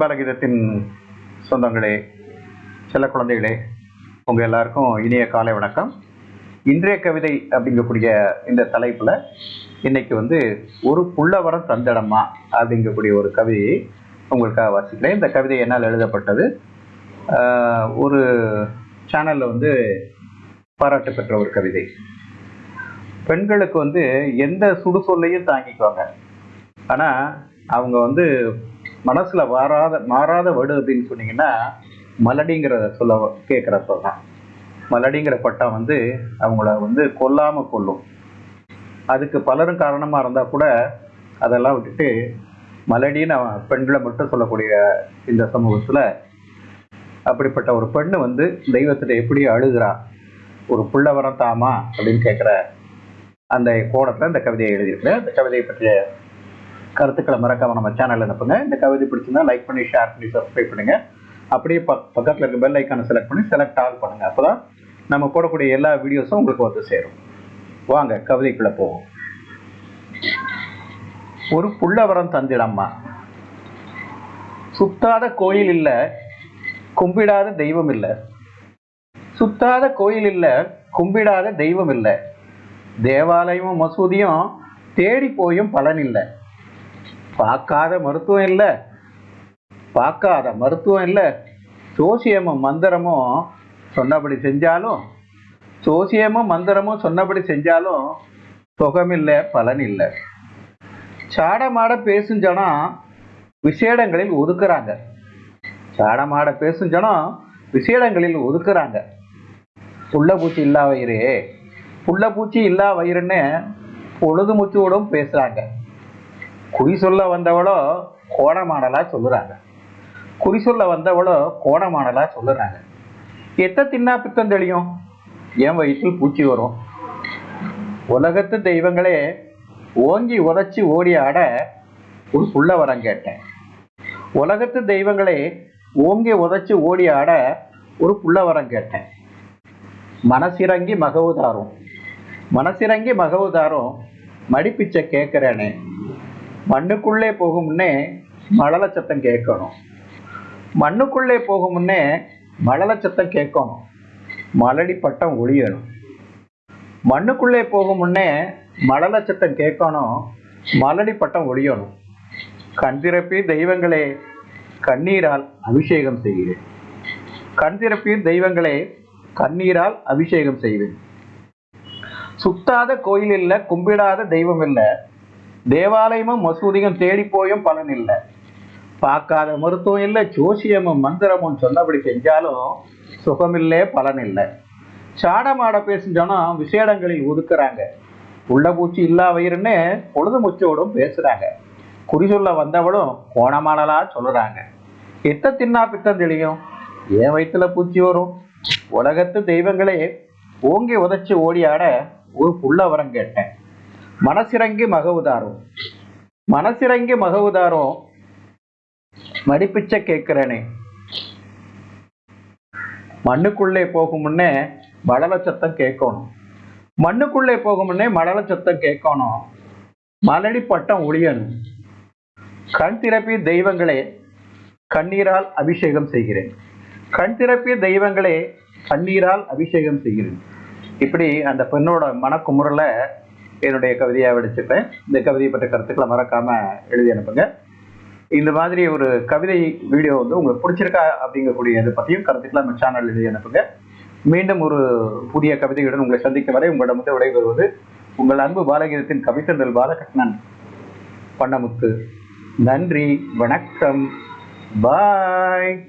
பாலகீதத்தின் சொந்தங்களே செல்ல குழந்தைகளே உங்கள் எல்லாருக்கும் இனிய காலை வணக்கம். இன்றைய கவிதை அப்படிங்கக்கூடிய இந்த தலைப்பில் இன்னைக்கு வந்து ஒரு புள்ளவரம் தந்தடமா அப்படிங்கக்கூடிய ஒரு கவிதையை உங்களுக்காக வாசிக்கிறேன். இந்த கவிதை என்னால் எழுதப்பட்டது. ஆஹ், ஒரு சேனலில் வந்து பாராட்டு பெற்ற ஒரு கவிதை. பெண்களுக்கு வந்து எந்த சுடுசொல்லையும் தாங்கிக்குவாங்க. ஆனால் அவங்க வந்து மனசுல வாராத மாறாத வடு அப்படின்னு சொன்னீங்கன்னா மலடிங்கிறத சொல்ல கேட்குற சொல்லலாம் மலடிங்கிற பட்டம் வந்து அவங்கள வந்து கொல்லாம கொல்லும். அதுக்கு பலரும் காரணமா இருந்தா கூட அதெல்லாம் விட்டுட்டு மலடின்னு அவன் பெண்களை மட்டும் சொல்லக்கூடிய இந்த சமூகத்துல அப்படிப்பட்ட ஒரு பெண்ணு வந்து தெய்வத்திட்ட எப்படி அழுகிறா ஒரு புள்ள வரம் தாமா அப்படின்னு கேட்குற அந்த கோடத்தில் இந்த கவிதையை எழுதியிருக்கேன் அந்த கவிதையை பற்றிய கருத்துக்களை மறக்காம நம்ம சேனல்ல அனுப்புங்க. இந்த கவிதை பிடிச்சிருந்தா லைக் பண்ணி ஷேர் பண்ணி சப்ஸ்கிரைப் பண்ணுங்க. அப்படியே பக் பக்கத்துல இருக்க பெல் ஐக்கானை செலக்ட் பண்ணி செலக்ட் ஆல் பண்ணுங்க. அப்பதான் நம்ம போடக்கூடிய எல்லா வீடியோஸும் உங்களுக்கு வந்து சேரும். வாங்க கவிதைக்குள்ள போவோம். ஒரு புள்ளவரம் தந்திடம்மா. சுத்தாத கோயில் இல்ல கும்பிடாத தெய்வம் இல்ல. சுத்தாத கோயில் இல்ல கும்பிடாத தெய்வம் இல்ல. தேவாலயமும் மசூதியும் தேடி போயும் பலன் இல்லை. பார்க்காத மருத்துவம் இல்லை. பார்க்காத மருத்துவம் இல்லை. சோசியமும் மந்திரமும் சொன்னபடி செஞ்சாலும் சோசியமும் மந்திரமும் சொன்னபடி செஞ்சாலும் சுகமில்லை பலன் இல்லை சாடமாட பேசும் ஜனம் விசேடங்களில் ஒதுக்குறாங்க. சாடமாட பேசும் ஜனம் விசேடங்களில் ஒதுக்குறாங்க. புள்ளப்பூச்சி இல்லா வயிறு. புள்ளப்பூச்சி இல்லா வயிறுன்னு பொழுது முச்சோடும் பேசுகிறாங்க குறி சொல்ல வந்தவளோ கோணமாடலா சொல்லுறாங்க. குறி சொல்ல வந்தவளோ கோணமாடலா சொல்லுறாங்க. எத்த தின்னா பித்தம் தெளியும்? என் வயிற்றில் பூச்சி வரும். உலகத்து தெய்வங்களே ஓங்கி உதைச்சி ஓடி ஆட ஒரு சொல்ல வரம் கேட்டேன். உலகத்து தெய்வங்களே ஓங்கி உதைச்சி ஓடி ஆட ஒரு புள்ள வரம் கேட்டேன். மனசிறங்கி மகவுதாரும். மனசிறங்கி மகவுதாரும் மடிப்பிச்சை கேட்குறேனே மண்ணுக்குள்ளே போகும் முன்னே மழல சத்தம் கேட்கணும். மண்ணுக்குள்ளே போகும் முன்னே மழல சத்தம் கேட்கணும். மலடி பட்டம் ஒளியணும் மண்ணுக்குள்ளே போகும் முன்னே மழல சத்தம் கேட்கணும். மலடி பட்டம் ஒளியணும் கண் திறப்பி தெய்வங்களே கண்ணீரால் அபிஷேகம் செய்கிறேன் கண் திறப்பி தெய்வங்களே கண்ணீரால் அபிஷேகம் செய்வேன். சுத்தாத கோயில் இல்லை கும்பிடாத தெய்வம் இல்லை. தேவாலயமும் மசூதியும் தேடி போயும் பலன் இல்லை. பார்க்காத மருத்துவம் இல்லை ஜோசியமும் மந்திரமும் சொன்னபடி செஞ்சாலும் சுகமில்லே பலன் இல்லை சாடமாட பேசுஞ்சோன்னா விசேடங்களில் ஒதுக்குறாங்க. உள்ள பூச்சி இல்லா வயிறுன்னு பொழுது முச்சோடும் பேசுறாங்க. குறி சொல்ல வந்தவளும் கோணமானலா சொல்லுறாங்க. எத்த தின்னா பித்தம் தெளியும்? ஏன் வயிற்றுல பூச்சி வரும்? உலகத்து தெய்வங்களே ஓங்கி உதச்சி ஓடியாட ஒரு புள்ள வரம் கேட்டேன். மனசிறங்கி மகவுதாரும் மனசிறங்கி மகவுதாரும் மடிப்பிச்ச கேட்கிறேனே. மண்ணுக்குள்ளே போகும் முன்னே மழல சத்தம் கேட்கணும். மண்ணுக்குள்ளே போகும் முன்னே மழல சத்தம் கேட்கணும். மலடி பட்டம் ஒளியணும் கண் திறப்பிய தெய்வங்களே கண்ணீரால் அபிஷேகம் செய்கிறேன். கண் திறப்பிய தெய்வங்களே கண்ணீரால் அபிஷேகம் செய்கிறேன். இப்படி அந்த பெண்ணோட மனக்குமுறல என்னுடைய கவிதையாக வெடிச்சிட்டேன் இந்த கவிதையை பற்ற கருத்துக்களை மறக்காமல் எழுதி அனுப்புங்க. இந்த மாதிரி ஒரு கவிதை வீடியோ வந்து உங்களுக்கு பிடிச்சிருக்கா அப்படிங்கக்கூடிய இதை பற்றியும் கருத்துக்களை நம்ம சேனல் எழுதி அனுப்புங்க. மீண்டும் ஒரு புதிய கவிதையுடன் உங்களை சந்திக்கும் வரை உங்களிடம் வந்து விடைபெறுவது உங்கள் அன்பு பாலகீதத்தின் கவித்தந்தல் பாலகிருஷ்ணன். பண்ணமுத்து. நன்றி. வணக்கம். பாய்